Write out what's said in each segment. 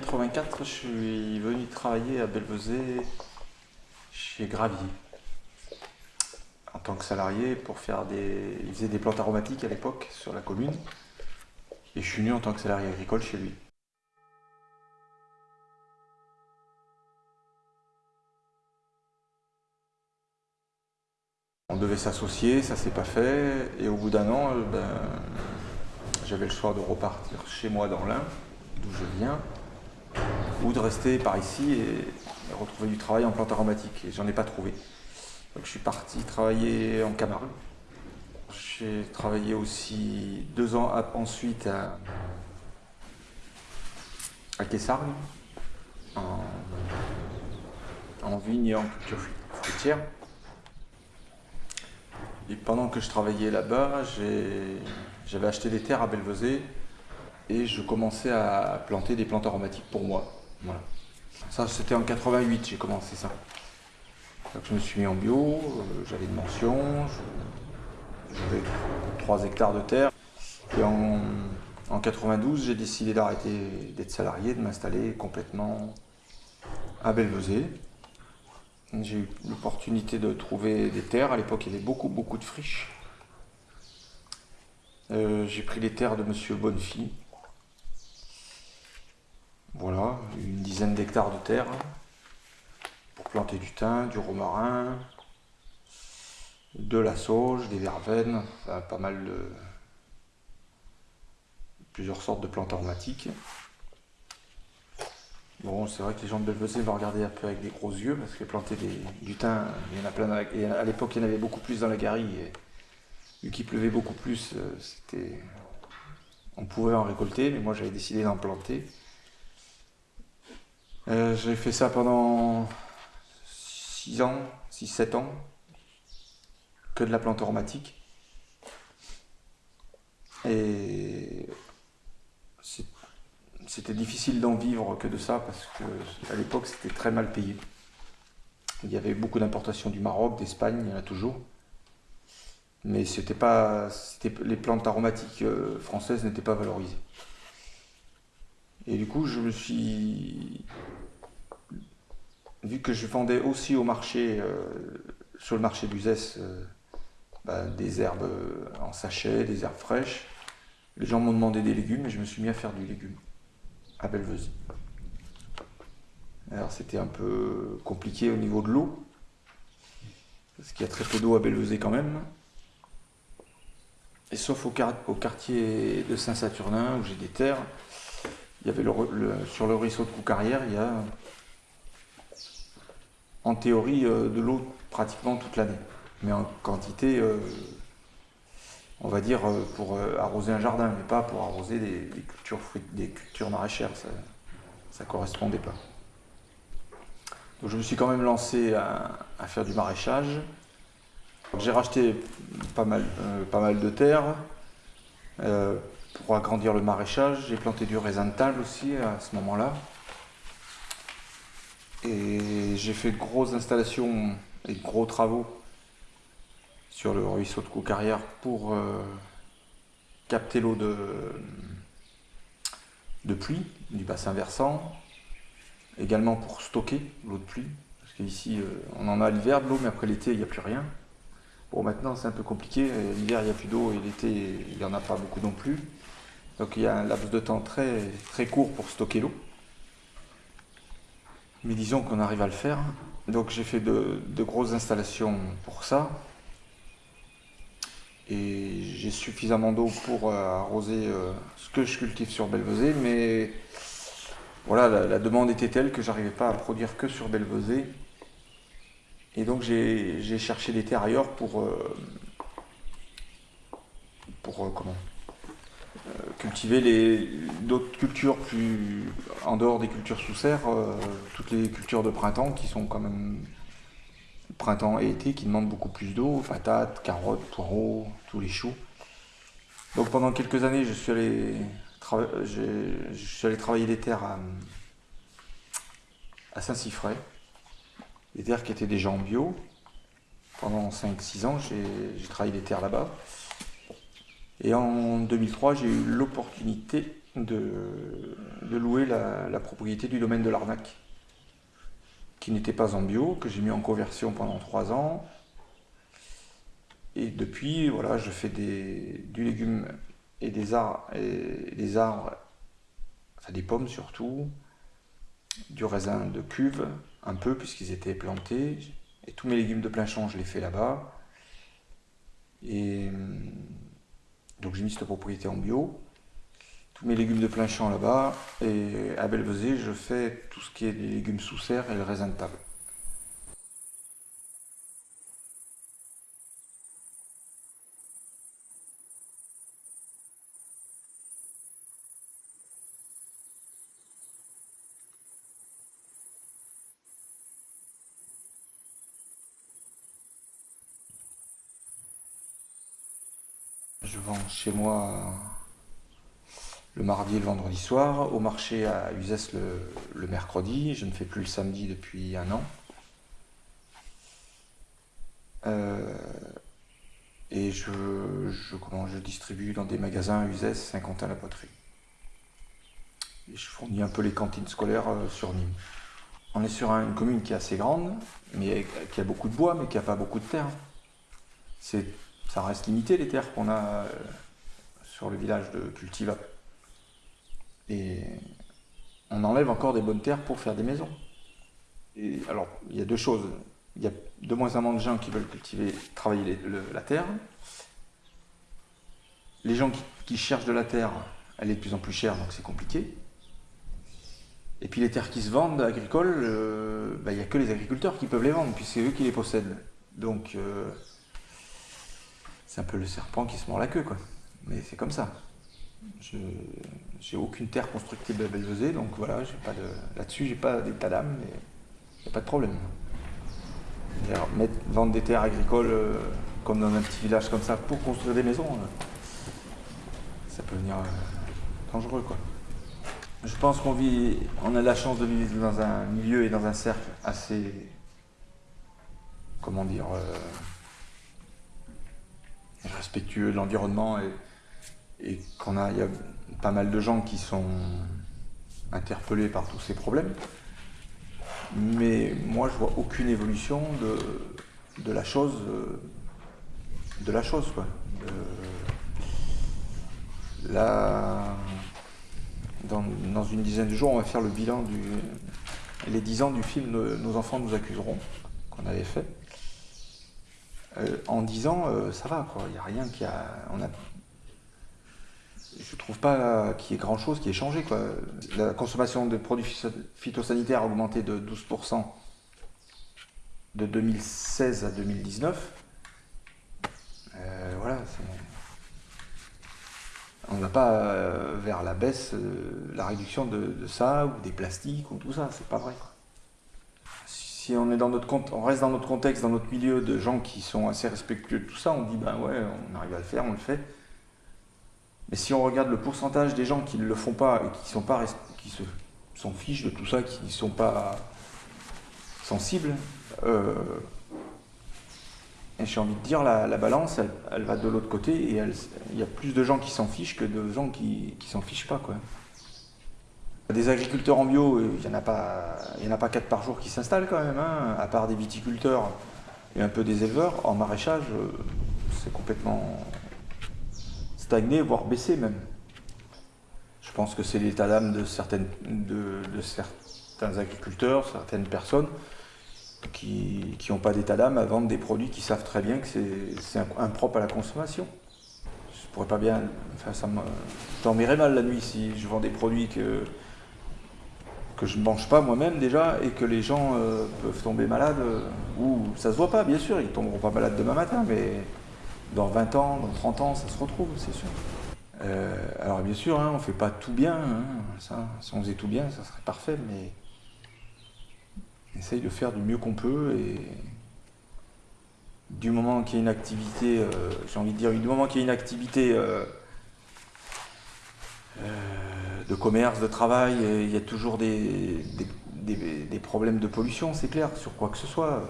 84, je suis venu travailler à Belvezé chez Gravier en tant que salarié pour faire des... Il faisait des plantes aromatiques à l'époque sur la commune et je suis venu en tant que salarié agricole chez lui. On devait s'associer, ça s'est pas fait et au bout d'un an, euh, ben, j'avais le choix de repartir chez moi dans l'Ain, d'où je viens, ou de rester par ici et retrouver du travail en plantes aromatiques. Et j'en ai pas trouvé. Donc je suis parti travailler en Camargue. J'ai travaillé aussi deux ans ensuite à, à en, en vigne et en culture fruitière. Et pendant que je travaillais là-bas, j'avais acheté des terres à Belvezé et je commençais à planter des plantes aromatiques pour moi. Voilà. Ça, c'était en 88, j'ai commencé ça. Donc, je me suis mis en bio, euh, j'avais une mention, j'avais 3 hectares de terre. Et en, en 92, j'ai décidé d'arrêter d'être salarié, de m'installer complètement à Belvezé. J'ai eu l'opportunité de trouver des terres. À l'époque, il y avait beaucoup, beaucoup de friches. Euh, j'ai pris les terres de Monsieur Bonnefi. Voilà, d'hectares de terre pour planter du thym, du romarin, de la sauge, des verveines, pas mal de plusieurs sortes de plantes aromatiques. Bon, c'est vrai que les gens de Belvezé vont regarder un peu avec des gros yeux, parce que planter du thym, il y en a plein. et à l'époque, il y en avait beaucoup plus dans la garille. Et vu qu'il pleuvait beaucoup plus, euh, c'était, on pouvait en récolter, mais moi j'avais décidé d'en planter. Euh, j'ai fait ça pendant 6 ans, 6-7 ans, que de la plante aromatique. Et c'était difficile d'en vivre que de ça parce qu'à l'époque c'était très mal payé. Il y avait beaucoup d'importations du Maroc, d'Espagne, il y en a toujours. Mais c'était pas, les plantes aromatiques euh, françaises n'étaient pas valorisées. Et du coup, je me suis, vu que je vendais aussi au marché, euh, sur le marché d'Uzès, euh, bah, des herbes en sachet, des herbes fraîches, les gens m'ont demandé des légumes et je me suis mis à faire du légume à Belvezé. Alors c'était un peu compliqué au niveau de l'eau, parce qu'il y a très peu d'eau à Belvezé quand même. Et sauf au, quartier de Saint-Saturnin, où j'ai des terres, il y avait sur le ruisseau de Coucarrière, il y a en théorie euh, de l'eau pratiquement toute l'année. Mais en quantité, euh, on va dire, euh, pour arroser un jardin, mais pas pour arroser des, cultures, des cultures maraîchères. Ça ne correspondait pas. Donc je me suis quand même lancé à, faire du maraîchage. J'ai racheté pas mal, pas mal de terre pour agrandir le maraîchage. J'ai planté du raisin de table aussi à ce moment-là. Et j'ai fait de grosses installations et de gros travaux sur le ruisseau de Coucarrière pour euh, capter l'eau de, de pluie du bassin versant, également pour stocker l'eau de pluie, parce qu'ici euh, on en a l'hiver de l'eau, mais après l'été il n'y a plus rien. Bon maintenant c'est un peu compliqué, l'hiver il n'y a plus d'eau et l'été il n'y en a pas beaucoup non plus. Donc il y a un laps de temps très, très court pour stocker l'eau. Mais disons qu'on arrive à le faire. Donc j'ai fait de, grosses installations pour ça et j'ai suffisamment d'eau pour euh, arroser euh, ce que je cultive sur Belvezé, mais voilà, la, demande était telle que j'arrivais pas à produire que sur Belvezé. Et donc j'ai cherché des terres ailleurs pour, euh, pour comment? Cultiver d'autres cultures plus en dehors des cultures sous serre, toutes les cultures de printemps qui sont quand même printemps et été qui demandent beaucoup plus d'eau, patates, carottes, poireaux, tous les choux. Donc pendant quelques années, je suis allé, travailler les terres à, à Saint-Siffray, des terres qui étaient déjà en bio. Pendant 5-6 ans, j'ai travaillé les terres là-bas. Et en 2003, j'ai eu l'opportunité de, louer la, propriété du domaine de l'Arnaque, qui n'était pas en bio, que j'ai mis en conversion pendant trois ans. Et depuis, voilà, je fais du légume et des arbres, et des arbres, des pommes surtout, du raisin de cuve, un peu puisqu'ils étaient plantés. Et tous mes légumes de plein champ, je les fais là-bas. Et donc j'ai mis cette propriété en bio. Tous mes légumes de plein champ là-bas. Et à Belvezé, je fais tout ce qui est des légumes sous serre et le raisin de table. Je vends chez moi le mardi et le vendredi soir, au marché à Uzès le, mercredi. Je ne fais plus le samedi depuis un an. Euh, et je, distribue dans des magasins à Uzès, Saint-Quentin-la Poterie. Et je fournis un peu les cantines scolaires euh, sur Nîmes. On est sur une commune qui est assez grande, mais qui a beaucoup de bois, mais qui n'a pas beaucoup de terre. C'est ça reste limité les terres qu'on a euh, sur le village de Cultiva. Et on enlève encore des bonnes terres pour faire des maisons. Alors, il y a deux choses. Il y a de moins en moins de gens qui veulent cultiver, travailler la terre. Les gens qui, cherchent de la terre, elle est de plus en plus chère, donc c'est compliqué. Et puis les terres qui se vendent agricoles, euh, bah, il n'y a que les agriculteurs qui peuvent les vendre, puisque c'est eux qui les possèdent. Donc, euh, c'est un peu le serpent qui se mord la queue, quoi. Mais c'est comme ça. Je j'ai aucune terre constructible à Belvezé, donc voilà, là-dessus, j'ai pas d'état d'âme, mais il n'y a pas de problème. Vendre des terres agricoles euh, comme dans un petit village comme ça pour construire des maisons, euh, ça peut venir euh, dangereux, quoi. Je pense qu'on vit, on a la chance de vivre dans un milieu et dans un cercle assez, comment dire, respectueux de l'environnement et, qu'on a, y a pas mal de gens qui sont interpellés par tous ces problèmes. Mais moi, je vois aucune évolution de, la chose, de la chose, quoi. là, dans, dans, une dizaine de jours, on va faire le bilan du, les 10 ans du film Nos enfants nous accuseront, qu'on avait fait. Euh, en 10 ans, euh, ça va, quoi. Il n'y a rien qui a. On a je trouve pas qu'il y ait grand chose qui ait changé. Quoi. La consommation de produits phytosanitaires a augmenté de 12% de 2016 à 2019. Euh, voilà, on ne va pas vers la baisse, la réduction de, ça, ou des plastiques, ou tout ça, c'est pas vrai si on reste dans notre contexte, dans notre milieu de gens qui sont assez respectueux de tout ça, on dit ben ouais, on arrive à le faire, on le fait. Mais si on regarde le pourcentage des gens qui ne le font pas et qui se s'en fichent de tout ça, qui ne sont pas sensibles, euh, j'ai envie de dire la, la balance, elle, va de l'autre côté et il y a plus de gens qui s'en fichent que de gens qui, s'en fichent pas. Des agriculteurs en bio, il n'y en, a pas, en a pas quatre par jour qui s'installent quand même, hein, à part des viticulteurs et un peu des éleveurs. En maraîchage, euh, c'est complètement stagné, voire baissé même. Je pense que c'est l'état d'âme de, certains agriculteurs, certaines personnes qui n'ont pas d'état d'âme à vendre des produits qui savent très bien que c'est impropre à la consommation. Je pourrais pas bien. Enfin, ça me. Mal la nuit si je vends des produits que que je ne mange pas moi-même déjà et que les gens euh, peuvent tomber malades, euh, ou ça se voit pas bien sûr, ils tomberont pas malades demain matin, mais dans 20 ans, dans 30 ans, ça se retrouve, c'est sûr. Euh, alors bien sûr, hein, on ne fait pas tout bien, hein, ça, si on faisait tout bien, ça serait parfait, mais on essaye de faire du mieux qu'on peut et du moment qu'il y a une activité, j'ai envie de dire, du moment qu'il y a une activité de commerce, de travail, il y a toujours des, problèmes de pollution, c'est clair, sur quoi que ce soit.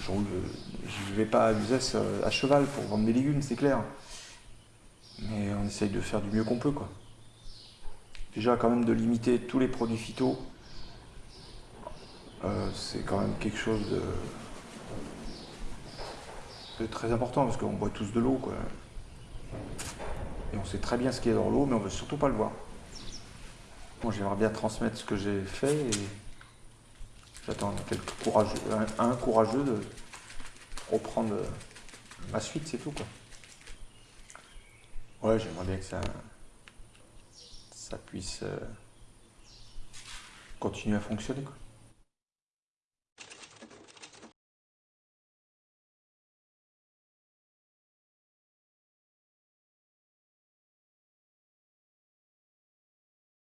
Je ne vais pas à Uzès à cheval pour vendre mes légumes, c'est clair. Mais on essaye de faire du mieux qu'on peut, quoi. déjà quand même de limiter tous les produits phyto, euh, c'est quand même quelque chose de, très important parce qu'on boit tous de l'eau. Et on sait très bien ce qui est dans l'eau, mais on veut surtout pas le voir. Moi, j'aimerais bien transmettre ce que j'ai fait et j'attends courageux, un, courageux de reprendre ma suite, c'est tout quoi. Ouais, j'aimerais bien que ça, ça puisse euh, continuer à fonctionner quoi.